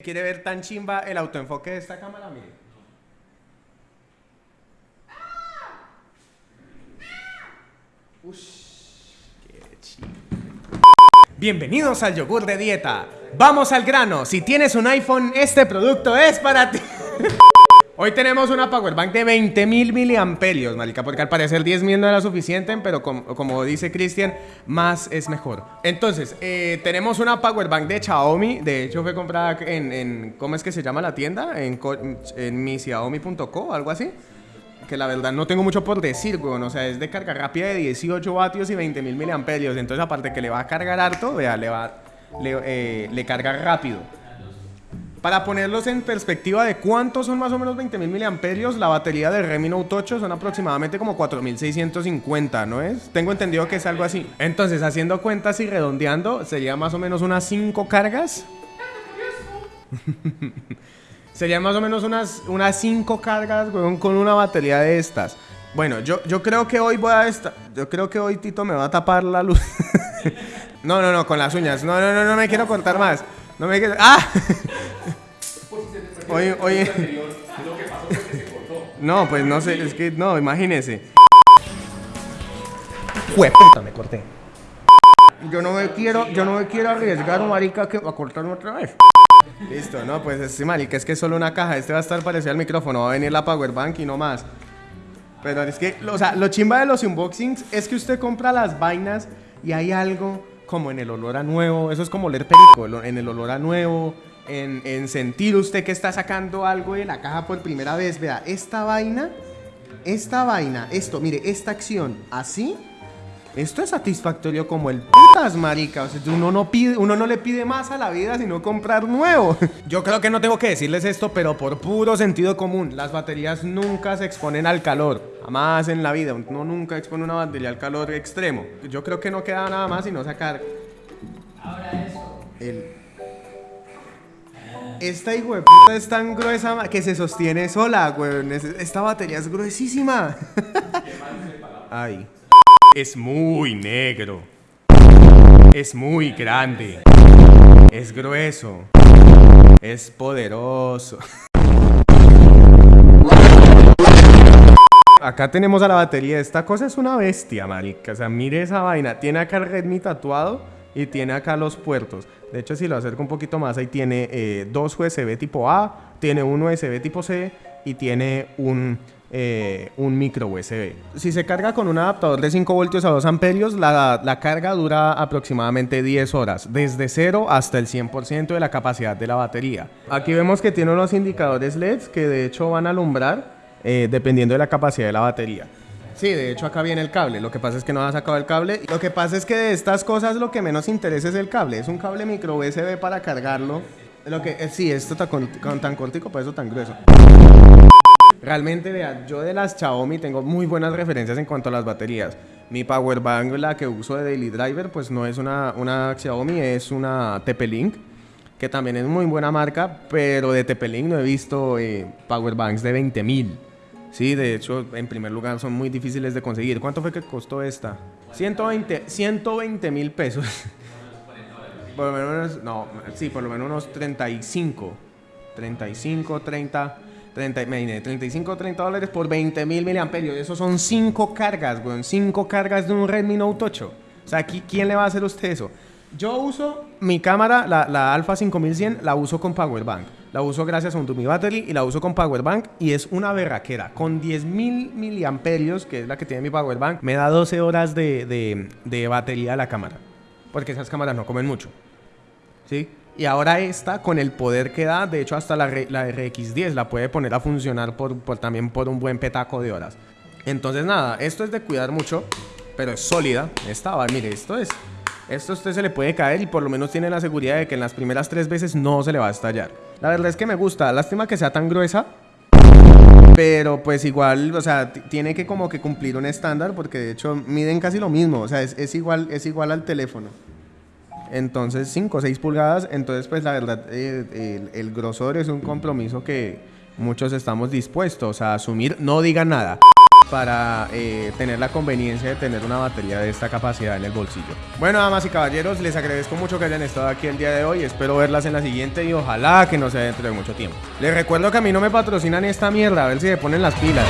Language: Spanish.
¿Quiere ver tan chimba el autoenfoque de esta cámara? Mire. Bienvenidos al yogur de dieta. Vamos al grano. Si tienes un iPhone, este producto es para ti. Hoy tenemos una powerbank de 20.000 miliamperios, marica, porque al parecer 10.000 no era suficiente, pero como, dice Cristian, más es mejor. Entonces, eh, tenemos una powerbank de Xiaomi, de hecho fue comprada en, ¿cómo es que se llama la tienda? En, en mi Xiaomi.co, algo así. Que la verdad no tengo mucho por decir, weón, o sea, es de carga rápida de 18 vatios y 20.000 miliamperios, entonces aparte que le va a cargar harto, vea, le va, le, eh, le carga rápido. Para ponerlos en perspectiva de cuántos son más o menos 20.000 miliamperios, la batería del Redmi Note 8 son aproximadamente como 4.650, ¿no es? Tengo entendido que es algo así. Entonces, haciendo cuentas y redondeando, sería más o menos unas 5 cargas. sería más o menos unas 5 unas cinco cargas, con una batería de estas. Bueno, yo, yo creo que hoy voy a esta, yo creo que hoy Tito me va a tapar la luz. no, no, no, con las uñas. No, no, no, no me quiero cortar más. No me quiero. ¡Ah! Oye, oye. No, pues no sé, es que no, imagínese. puta, me corté. Yo no me quiero, yo no me quiero arriesgar, marica, que a cortarme otra vez. Listo, no, pues sí, marica, es que es solo una caja. Este va a estar parecido al micrófono, va a venir la power bank y no más. Pero es que, o sea, lo chimba de los unboxings es que usted compra las vainas y hay algo como en el olor a nuevo. Eso es como leer perico, en el olor a nuevo en, sentir usted que está sacando algo de la caja por primera vez. Vea, esta vaina, esta vaina, esto, mire, esta acción, así, esto es satisfactorio como el putas, marica. O sea, uno no, pide, uno no le pide más a la vida sino comprar nuevo. Yo creo que no tengo que decirles esto, pero por puro sentido común, las baterías nunca se exponen al calor. Jamás en la vida. Uno nunca expone una batería al calor extremo. Yo creo que no queda nada más sino sacar. Ahora eso. El esta hijo de puta es tan gruesa que se sostiene sola, weón. Esta batería es gruesísima. Es muy negro. Es muy grande. Es grueso. Es poderoso. Acá tenemos a la batería. Esta cosa es una bestia, marica. O sea, mire esa vaina. Tiene acá el Redmi tatuado y tiene acá los puertos. De hecho, si lo acerco un poquito más, ahí tiene eh, dos USB tipo A, tiene un USB tipo C y tiene un, eh, un micro USB. Si se carga con un adaptador de 5 voltios a 2 amperios, la, la carga dura aproximadamente 10 horas, desde 0 hasta el 100% de la capacidad de la batería. Aquí vemos que tiene unos indicadores LEDs que de hecho van a alumbrar eh, dependiendo de la capacidad de la batería. Sí, de hecho acá viene el cable. Lo que pasa es que no ha sacado el cable. Lo que pasa es que de estas cosas lo que menos interesa es el cable. Es un cable micro USB para cargarlo. Lo que eh, sí, esto está con, tan cortico, por eso tan grueso. Realmente, vea, yo de las Xiaomi tengo muy buenas referencias en cuanto a las baterías. Mi power bank, la que uso de Daily Driver, pues no es una, una Xiaomi, es una TP-Link, que también es muy buena marca, pero de TP-Link no he visto eh, power banks de 20.000. Sí, de hecho, en primer lugar son muy difíciles de conseguir. ¿Cuánto fue que costó esta? 120 mil pesos. por lo menos, no, sí, por lo menos unos 35. 35, 30, 30, 35, 30 dólares por 20 mil miliamperios. Eso son 5 cargas, weón. 5 cargas de un Redmi Note 8. O sea, ¿quién le va a hacer usted eso? Yo uso mi cámara, la, la Alpha 5100, la uso con Power Bank. La uso gracias a un Dummy Battery y la uso con Power Bank y es una berraquera. Con 10.000 miliamperios, que es la que tiene mi Power Bank, me da 12 horas de, de, batería la cámara. Porque esas cámaras no comen mucho. ¿Sí? Y ahora esta, con el poder que da, de hecho hasta la, la RX10 la puede poner a funcionar por, por, también por un buen petaco de horas. Entonces nada, esto es de cuidar mucho, pero es sólida. Esta va, mire, esto es esto a usted se le puede caer y por lo menos tiene la seguridad de que en las primeras tres veces no se le va a estallar. La verdad es que me gusta, lástima que sea tan gruesa. Pero pues igual, o sea, tiene que como que cumplir un estándar porque de hecho miden casi lo mismo. O sea, es, igual, es igual al teléfono. Entonces 5 o 6 pulgadas. Entonces pues la verdad eh, el, el grosor es un compromiso que muchos estamos dispuestos a asumir. No digan nada. Para eh, tener la conveniencia de tener una batería de esta capacidad en el bolsillo. Bueno, damas y caballeros, les agradezco mucho que hayan estado aquí el día de hoy. Espero verlas en la siguiente y ojalá que no sea dentro de mucho tiempo. Les recuerdo que a mí no me patrocinan esta mierda, a ver si se ponen las pilas.